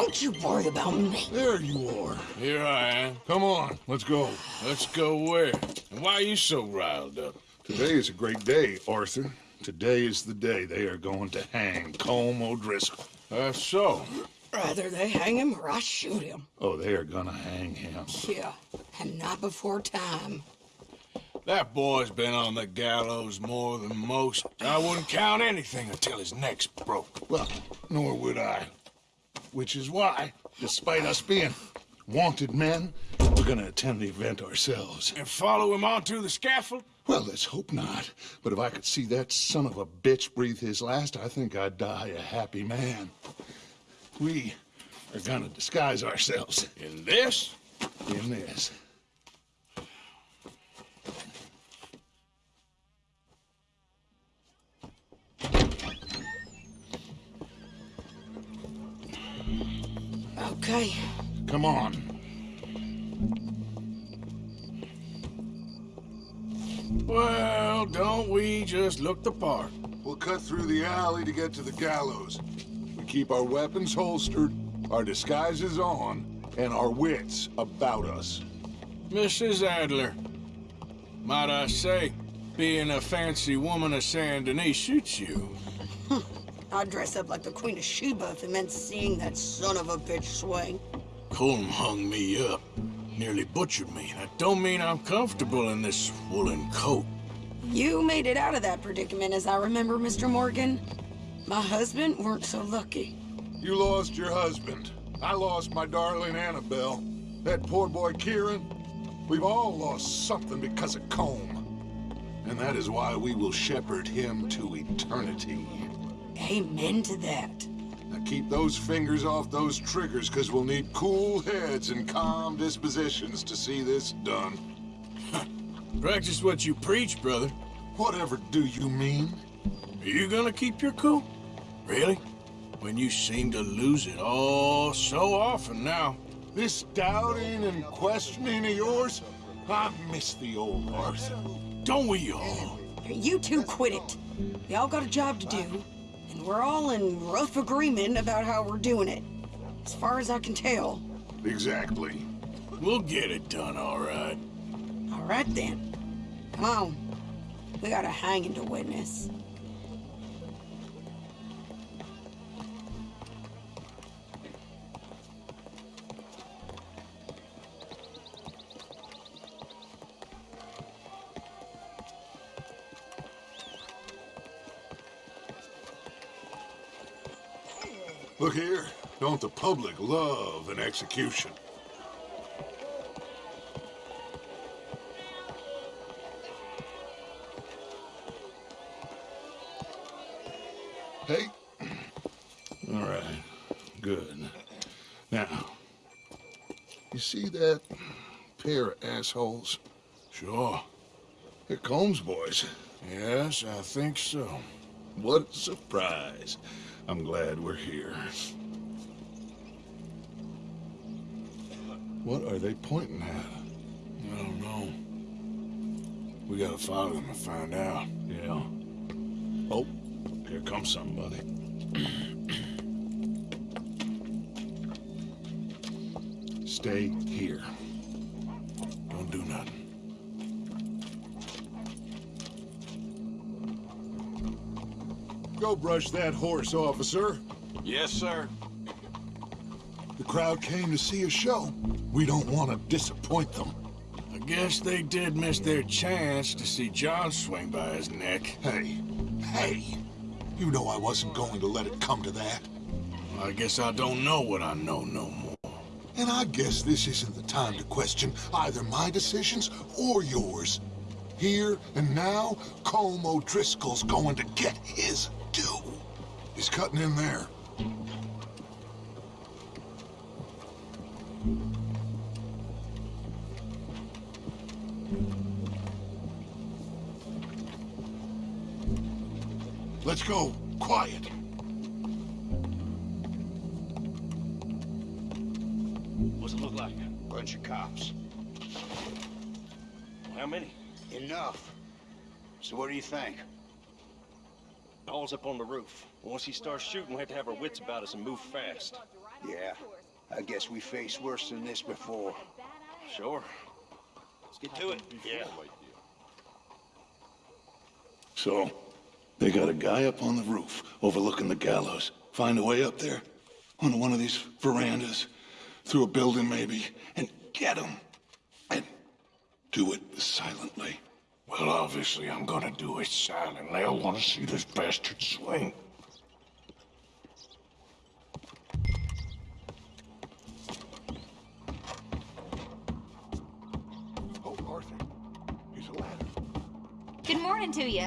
Don't you worry about me. There you are. Here I am. Come on, let's go. Let's go where? And why are you so riled up? Today is a great day, Arthur. Today is the day they are going to hang Colm O'Driscoll. That's so. Rather they hang him or I shoot him. Oh, they are gonna hang him. Yeah, and not before time. That boy's been on the gallows more than most. I wouldn't count anything until his neck's broke. Well, nor would I. Which is why, despite us being wanted men, we're gonna attend the event ourselves. And follow him onto the scaffold? Well, let's hope not. But if I could see that son of a bitch breathe his last, I think I'd die a happy man. We are gonna disguise ourselves In this? in this. Okay. Come on. Well, don't we just look the part? We'll cut through the alley to get to the gallows. We keep our weapons holstered, our disguises on, and our wits about us. Mrs. Adler, might I say, being a fancy woman of Saint Denis suits you. I'd dress up like the Queen of Sheba if it meant seeing that son of a bitch swing. Colm hung me up, nearly butchered me. That don't mean I'm comfortable in this woolen coat. You made it out of that predicament, as I remember, Mr. Morgan. My husband weren't so lucky. You lost your husband. I lost my darling Annabelle. That poor boy Kieran. We've all lost something because of Colm. And that is why we will shepherd him to eternity. Amen to that. Now keep those fingers off those triggers, because we'll need cool heads and calm dispositions to see this done. Practice what you preach, brother. Whatever do you mean? Are you gonna keep your cool? Really? When you seem to lose it all so often now. This doubting and questioning of yours? I miss the old Arthur. Don't we all? You two quit it. We all got a job to do, and we're all in rough agreement about how we're doing it. As far as I can tell. Exactly. We'll get it done, all right. All right then. Come on. We got a hanging to witness. Look here. Don't the public love an execution? Hey. All right. Good. Now, you see that pair of assholes? Sure. They're Colm's boys. Yes, I think so. What a surprise. I'm glad we're here. What are they pointing at? I don't know. We gotta follow them and find out. Yeah. Oh, here comes somebody. Stay here. Go brush that horse, officer. Yes, sir. The crowd came to see a show. We don't want to disappoint them. I guess they did miss their chance to see John swing by his neck. Hey, hey, you know I wasn't going to let it come to that. I guess I don't know what I know no more. And I guess this isn't the time to question either my decisions or yours. Here and now, Colm O'Driscoll's going to get his due. He's cutting in there. Let's go. Quiet. What's it look like? Bunch of cops. How many? Enough. So what do you think? Paul's up on the roof. Once he starts shooting, we have to have our wits about us and move fast. Yeah, I guess we faced worse than this before. Sure. Let's get to it. Yeah. So, they got a guy up on the roof overlooking the gallows. Find a way up there, on one of these verandas, through a building maybe, and get him. And do it silently. Well, obviously, I'm gonna do it silently. I want to see this bastard swing. Oh, Arthur, here's a ladder. Good morning to you.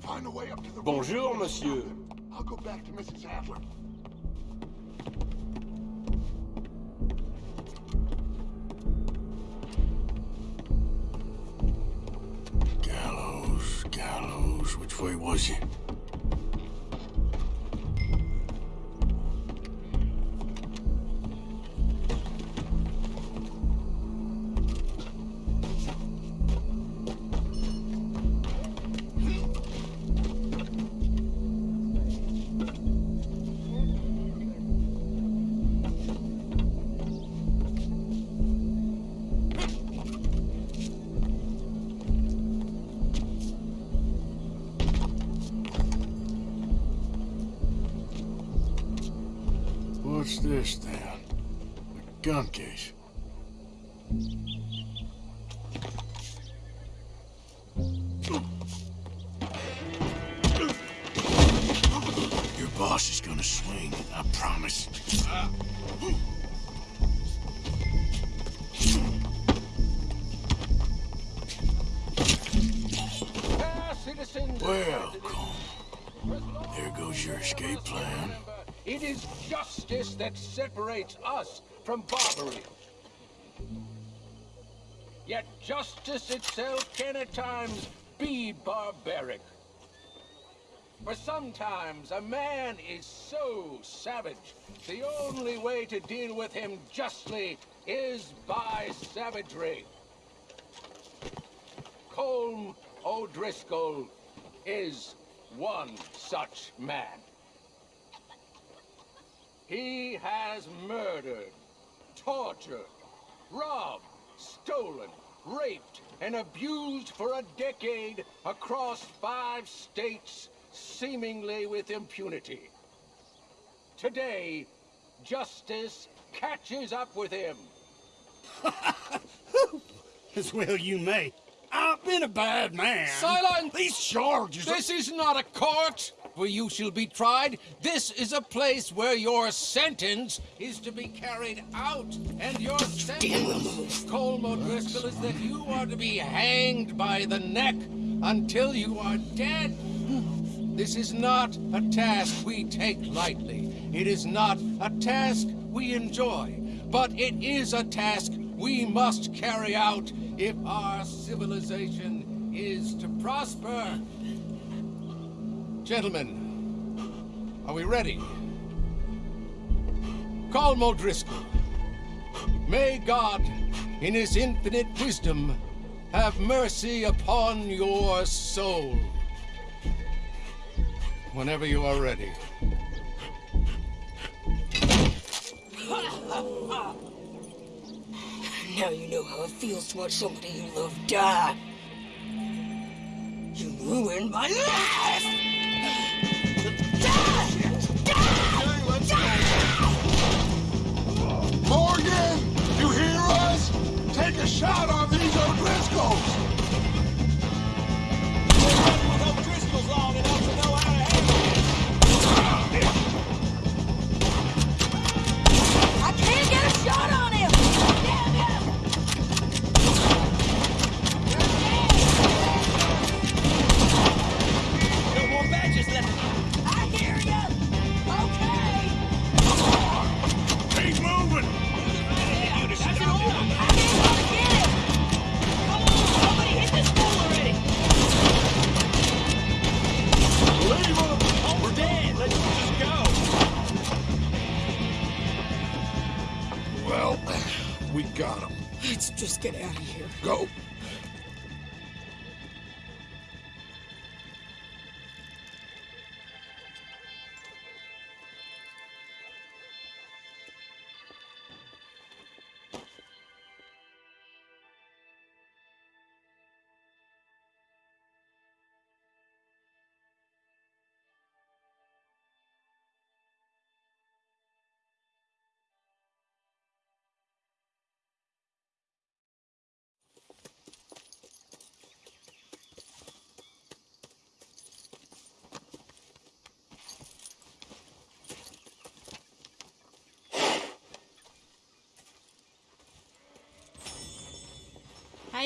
Find a way up to the Bonjour, monsieur. I'll go back to Mrs. Adler. Gallows. Which way was he? What's this then? A gun case. It is justice that separates us from Barbary. Yet justice itself can at times be barbaric. For sometimes a man is so savage, the only way to deal with him justly is by savagery. Colm O'Driscoll is one such man. He has murdered, tortured, robbed, stolen, raped, and abused for a decade across five states, seemingly with impunity. Today, justice catches up with him. As well you may. I've been a bad man. Silence! These charges are- This is not a court where you shall be tried. This is a place where your sentence is to be carried out. And your sentence, Colm O'Driscoll, is that you are to be hanged by the neck until you are dead. This is not a task we take lightly. It is not a task we enjoy. But it is a task we must carry out if our civilization is to prosper. Gentlemen, are we ready? Colm O'Driscoll, may God, in his infinite wisdom, have mercy upon your soul. Whenever you are ready. Now you know how it feels to watch somebody you love die. You ruined my life! Take a shot on these O'Driscolls!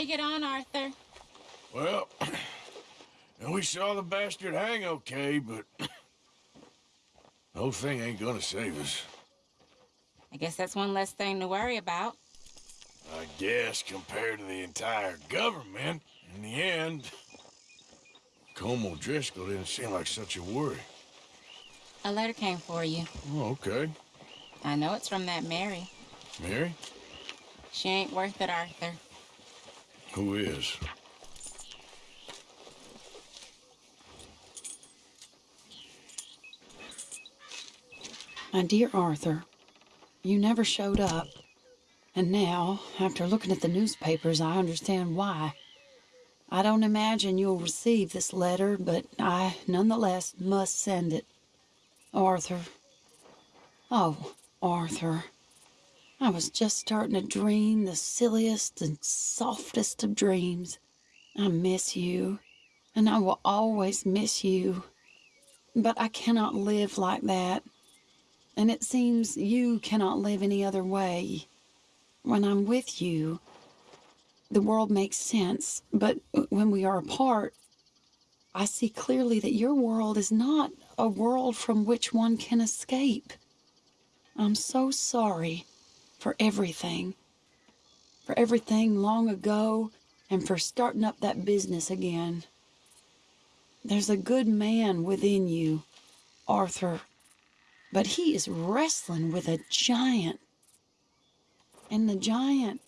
You get on, Arthur? Well, and we saw the bastard hang okay, but the whole thing ain't gonna save us. I guess that's one less thing to worry about. I guess compared to the entire government, in the end, Colm O'Driscoll didn't seem like such a worry. A letter came for you. Oh, okay. I know it's from that Mary. Mary? She ain't worth it, Arthur. Who is? My dear Arthur, you never showed up. And now, after looking at the newspapers, I understand why. I don't imagine you'll receive this letter, but I nonetheless must send it. Arthur. Oh, Arthur. I was just starting to dream the silliest and softest of dreams. I miss you, and I will always miss you. But I cannot live like that. And it seems you cannot live any other way. When I'm with you, the world makes sense, but when we are apart, I see clearly that your world is not a world from which one can escape. I'm so sorry for everything. For everything long ago and for starting up that business again. There's a good man within you, Arthur, but he is wrestling with a giant. And the giant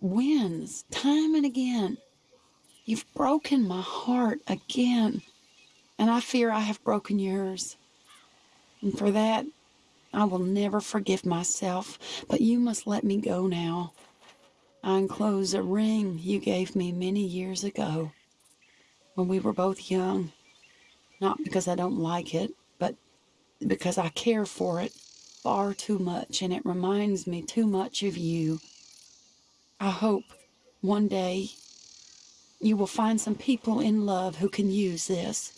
wins time and again. You've broken my heart again, and I fear I have broken yours. And for that, I will never forgive myself, but you must let me go now. I enclose a ring you gave me many years ago when we were both young. Not because I don't like it, but because I care for it far too much and it reminds me too much of you. I hope one day you will find some people in love who can use this,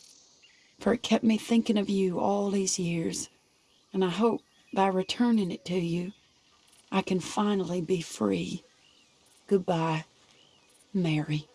for it kept me thinking of you all these years, and I hope by returning it to you, I can finally be free. Goodbye, Mary.